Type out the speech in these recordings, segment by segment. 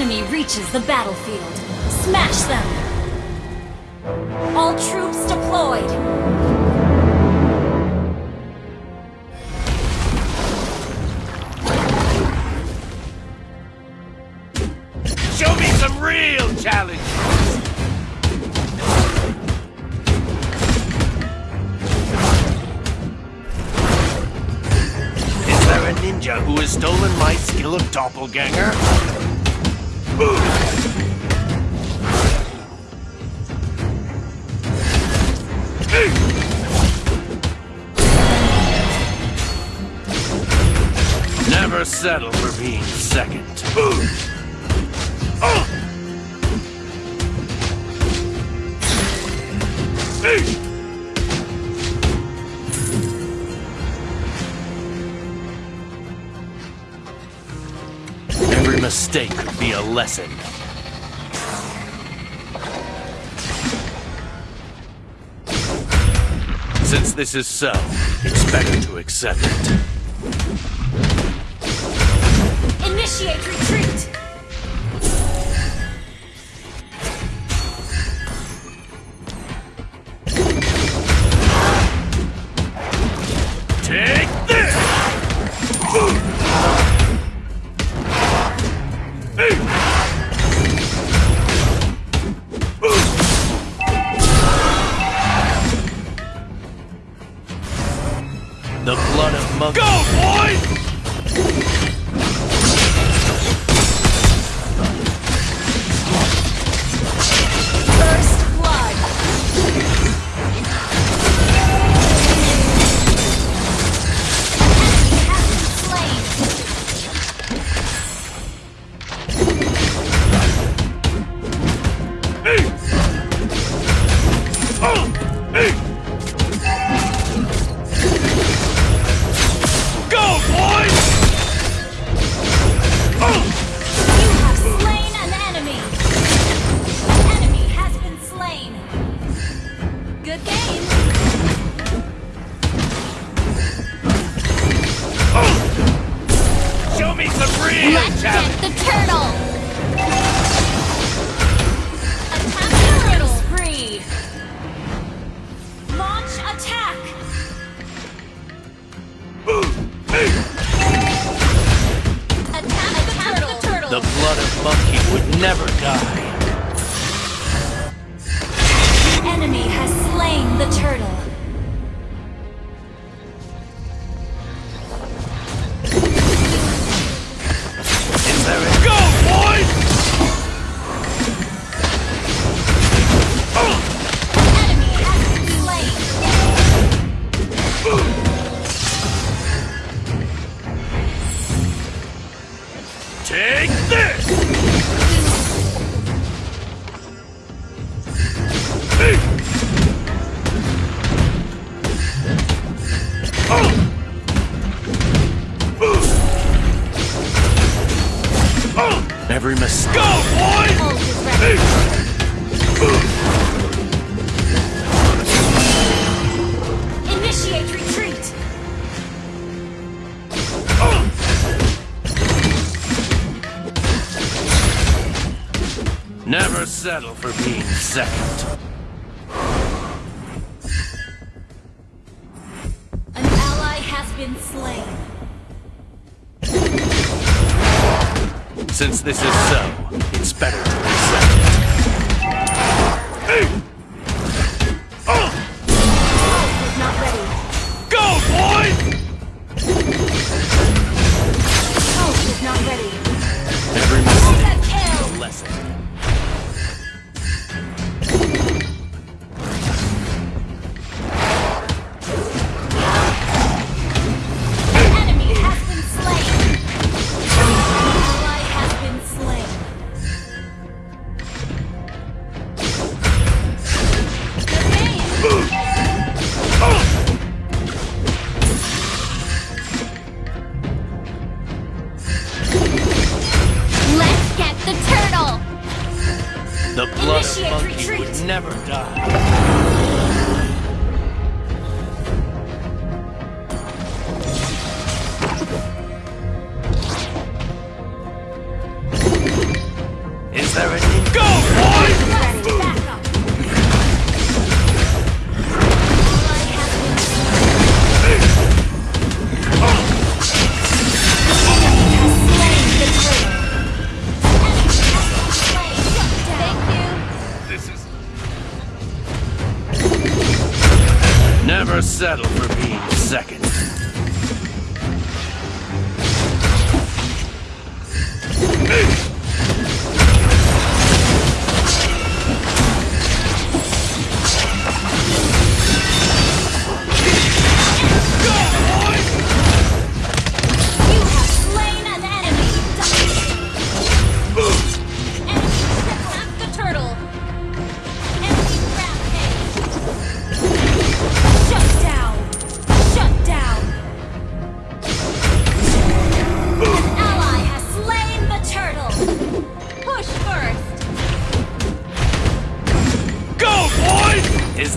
enemy reaches the battlefield. Smash them! All troops deployed! Show me some real challenge! Is there a ninja who has stolen my skill of doppelganger? Never settle for being second. Every mistake could be a lesson. Since this is so, expect to accept it. Initiate retreat! Every mistake. Go, boys! Ult is ready. Initiate retreat. Never settle for being second. An ally has been slain. Since this is so, it's better The blood of monkey retreat. would never die.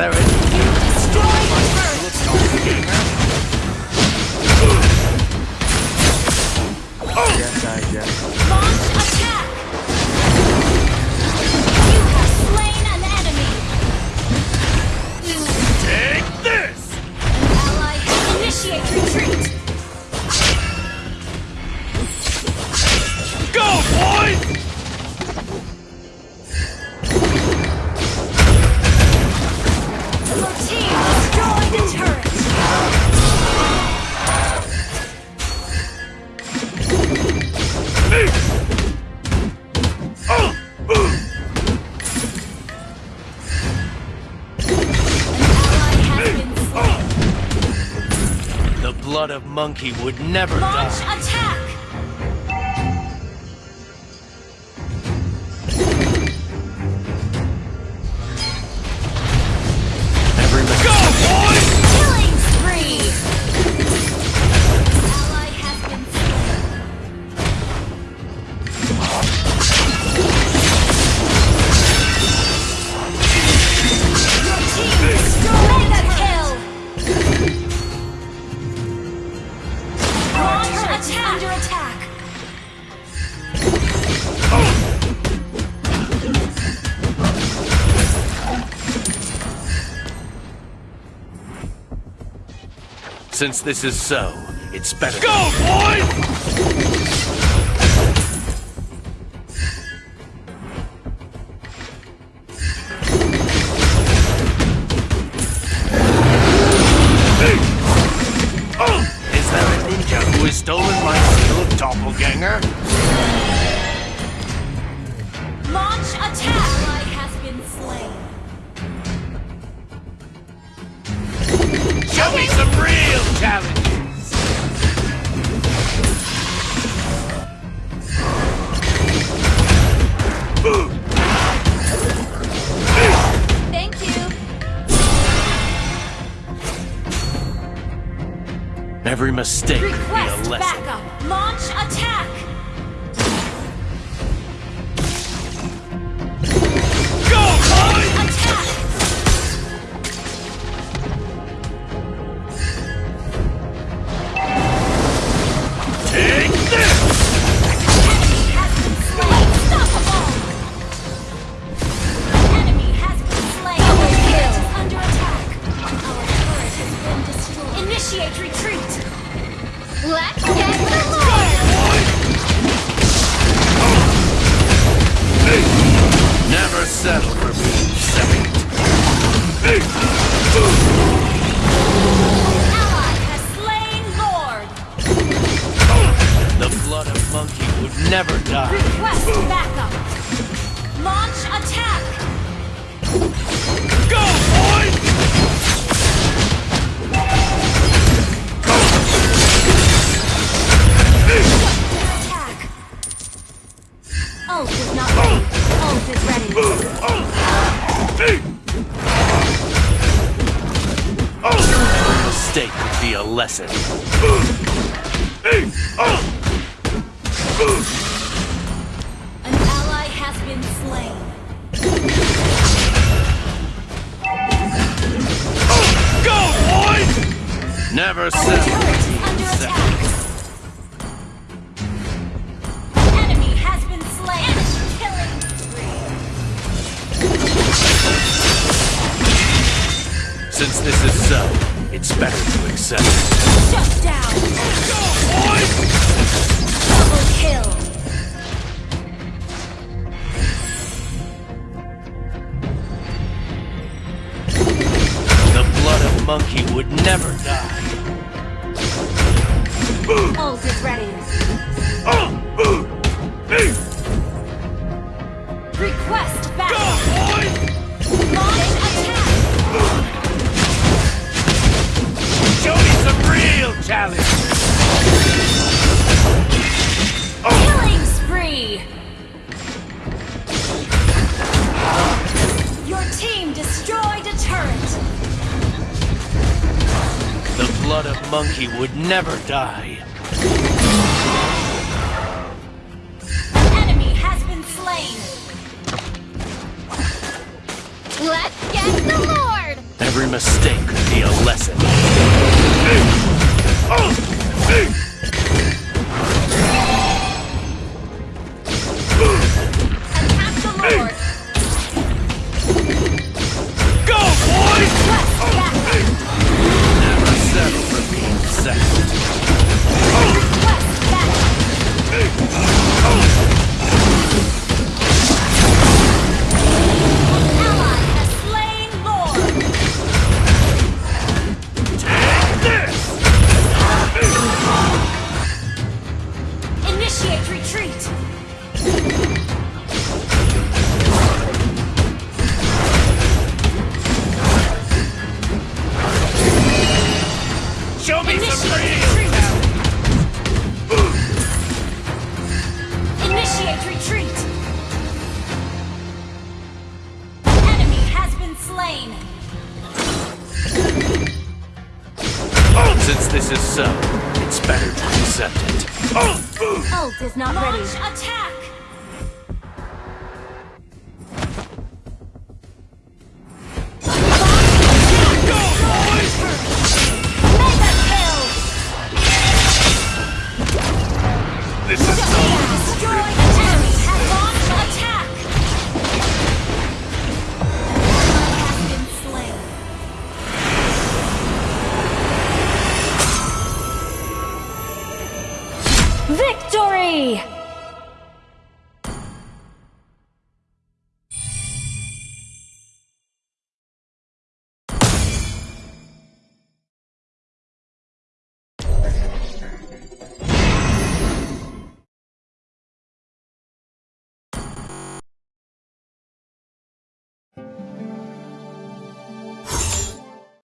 Terran. monkey would never Launch die. attack. Under attack. Since this is so, it's better. Go, boys! Stinger. Launch attack! Ally has been slain. Show me some real challenge. Thank you. Every mistake Request be a lesson. Backup. Launch monkey would never die. Request backup. Launch attack. Go, boy! Go. Attack. Ult is not ready. Ult is ready. Mistake would be a lesson. Oh. An ally has been slain. Oh, go. Since this is so, it's better to accept. Shut down! Go, boys! The blood of monkey would never die. Bolt is ready. never die. An enemy has been slain. Let's get the Lord! Every mistake could be a lesson. Victory!